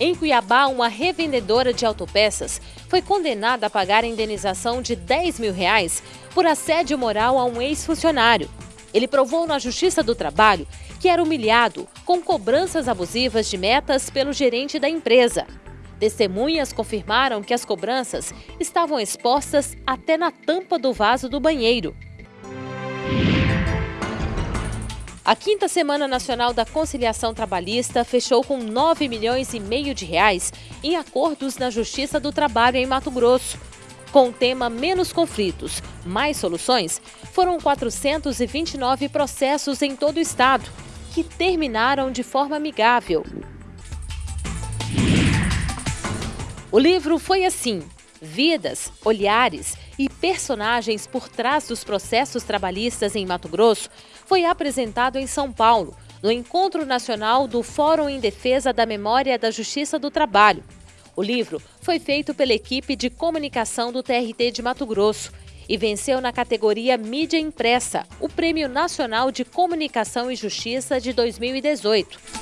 Em Cuiabá, uma revendedora de autopeças foi condenada a pagar a indenização de 10 mil reais por assédio moral a um ex-funcionário. Ele provou na Justiça do Trabalho que era humilhado com cobranças abusivas de metas pelo gerente da empresa. Testemunhas confirmaram que as cobranças estavam expostas até na tampa do vaso do banheiro. A quinta Semana Nacional da Conciliação Trabalhista fechou com 9 milhões e meio de reais em acordos na Justiça do Trabalho em Mato Grosso. Com o tema Menos conflitos, mais soluções, foram 429 processos em todo o estado, que terminaram de forma amigável. O livro foi assim: vidas, olhares e personagens por trás dos processos trabalhistas em Mato Grosso foi apresentado em São Paulo, no Encontro Nacional do Fórum em Defesa da Memória da Justiça do Trabalho. O livro foi feito pela equipe de comunicação do TRT de Mato Grosso e venceu na categoria Mídia Impressa o Prêmio Nacional de Comunicação e Justiça de 2018.